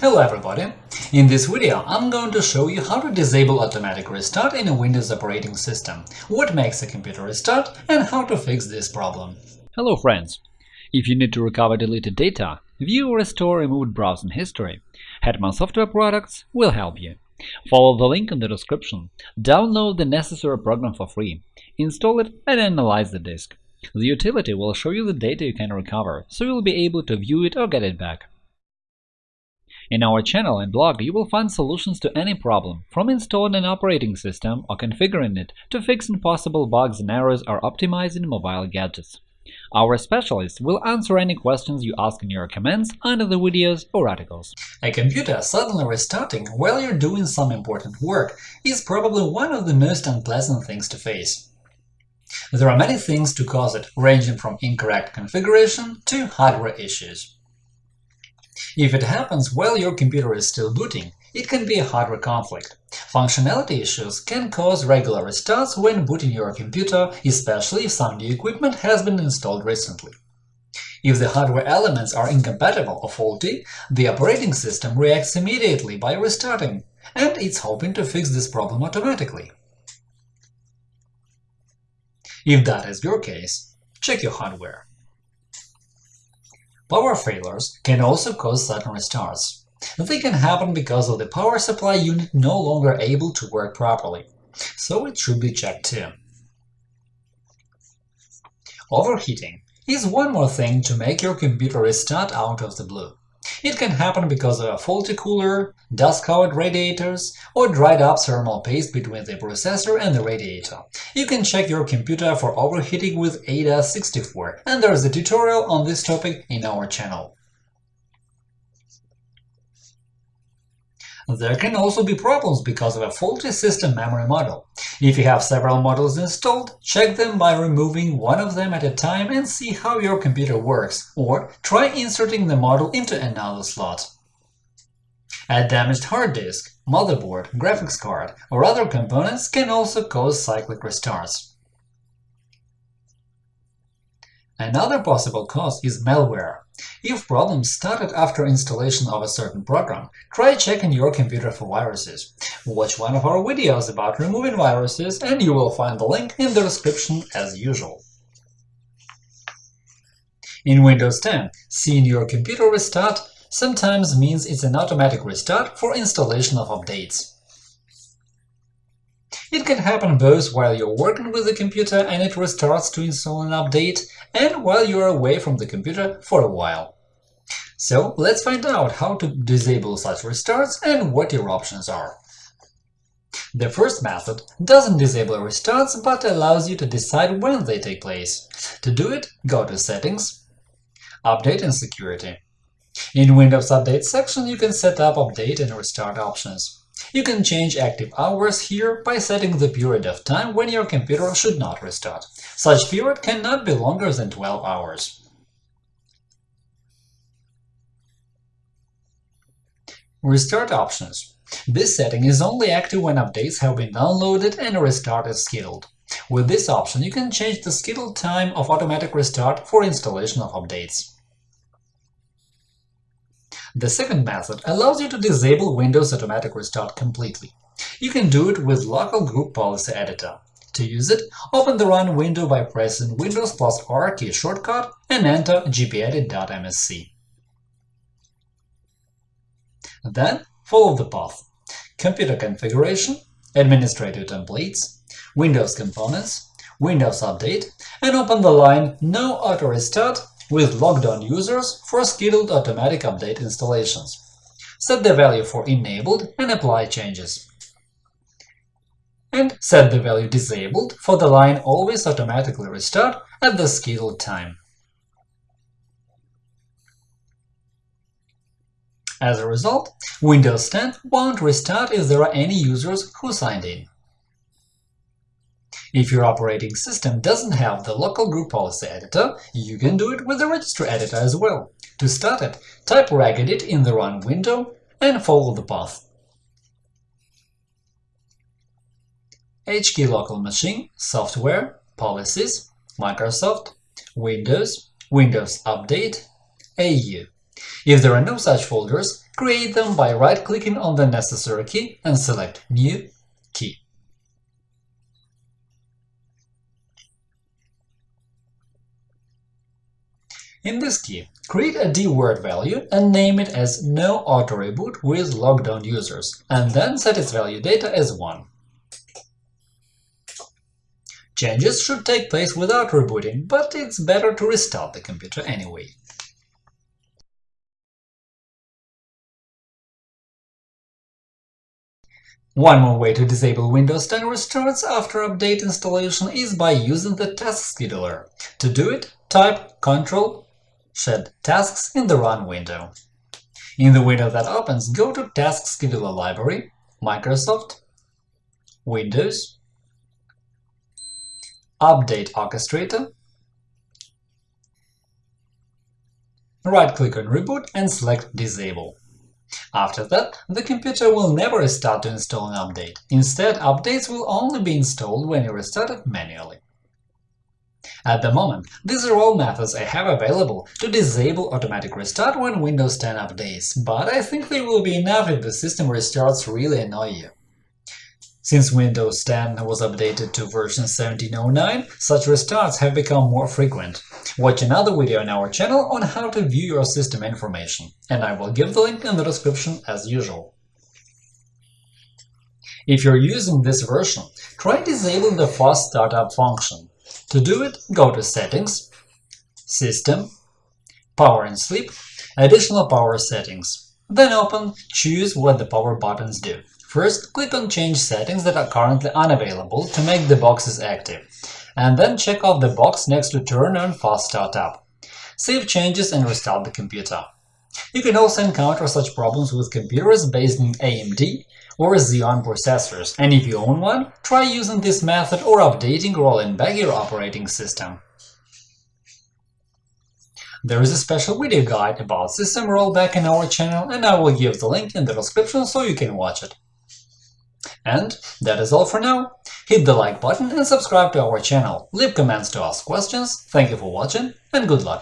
Hello everybody! In this video I'm going to show you how to disable automatic restart in a Windows operating system, what makes a computer restart, and how to fix this problem. Hello friends! If you need to recover deleted data, view or restore removed browsing history, Hetman Software Products will help you. Follow the link in the description, download the necessary program for free, install it and analyze the disk. The utility will show you the data you can recover, so you'll be able to view it or get it back. In our channel and blog you will find solutions to any problem, from installing an operating system or configuring it to fixing possible bugs and errors or optimizing mobile gadgets. Our specialists will answer any questions you ask in your comments under the videos or articles. A computer suddenly restarting while you're doing some important work is probably one of the most unpleasant things to face. There are many things to cause it, ranging from incorrect configuration to hardware issues. If it happens while your computer is still booting, it can be a hardware conflict. Functionality issues can cause regular restarts when booting your computer, especially if some new equipment has been installed recently. If the hardware elements are incompatible or faulty, the operating system reacts immediately by restarting, and it's hoping to fix this problem automatically. If that is your case, check your hardware. Power failures can also cause sudden restarts. They can happen because of the power supply unit no longer able to work properly, so it should be checked too. Overheating is one more thing to make your computer restart out of the blue. It can happen because of a faulty cooler, dust-covered radiators, or dried-up thermal paste between the processor and the radiator. You can check your computer for overheating with AIDA64, and there's a tutorial on this topic in our channel. There can also be problems because of a faulty system memory model. If you have several models installed, check them by removing one of them at a time and see how your computer works, or try inserting the model into another slot. A damaged hard disk, motherboard, graphics card, or other components can also cause cyclic restarts. Another possible cause is malware. If problems started after installation of a certain program, try checking your computer for viruses. Watch one of our videos about removing viruses, and you will find the link in the description as usual. In Windows 10, seeing your computer restart sometimes means it's an automatic restart for installation of updates. It can happen both while you're working with the computer and it restarts to install an update, and while you're away from the computer for a while. So let's find out how to disable such restarts and what your options are. The first method doesn't disable restarts, but allows you to decide when they take place. To do it, go to Settings, Update and Security. In Windows Update section, you can set up update and restart options. You can change active hours here by setting the period of time when your computer should not restart. Such period cannot be longer than 12 hours. Restart options This setting is only active when updates have been downloaded and restart is scheduled. With this option, you can change the scheduled time of automatic restart for installation of updates. The second method allows you to disable Windows Automatic Restart completely. You can do it with Local Group Policy Editor. To use it, open the Run window by pressing Windows plus R key shortcut and enter gpedit.msc. Then follow the path Computer configuration, Administrative templates, Windows components, Windows Update, and open the line No auto restart with logged on users for scheduled automatic update installations. Set the value for enabled and apply changes. And set the value disabled for the line always automatically restart at the scheduled time. As a result, Windows 10 won't restart if there are any users who signed in. If your operating system doesn't have the local group policy editor, you can do it with the registry editor as well. To start it, type regedit in the Run window and follow the path. HKey local machine, software, policies, Microsoft, Windows, Windows Update, AU. If there are no such folders, create them by right-clicking on the necessary key and select New key. In this key, create a dword value and name it as no auto reboot with logged on users, and then set its value data as 1. Changes should take place without rebooting, but it's better to restart the computer anyway. One more way to disable Windows 10 restarts after update installation is by using the Task Scheduler. To do it, type Ctrl Shed Tasks in the Run window. In the window that opens, go to Task Scheduler Library, Microsoft, Windows, Update Orchestrator, right-click on Reboot and select Disable. After that, the computer will never start to install an update. Instead, updates will only be installed when you restart it manually. At the moment, these are all methods I have available to disable automatic restart when Windows 10 updates, but I think they will be enough if the system restarts really annoy you. Since Windows 10 was updated to version 1709, such restarts have become more frequent. Watch another video on our channel on how to view your system information, and I will give the link in the description as usual. If you're using this version, try disabling the fast startup function. To do it, go to Settings, System, Power and Sleep, Additional Power Settings. Then open Choose what the power buttons do. First, click on Change settings that are currently unavailable to make the boxes active, and then check off the box next to Turn on Fast Startup. Save changes and restart the computer. You can also encounter such problems with computers based on AMD or Xeon processors, and if you own one, try using this method or updating or rolling back your operating system. There is a special video guide about system rollback in our channel, and I will give the link in the description so you can watch it. And that is all for now. Hit the like button and subscribe to our channel, leave comments to ask questions, thank you for watching, and good luck!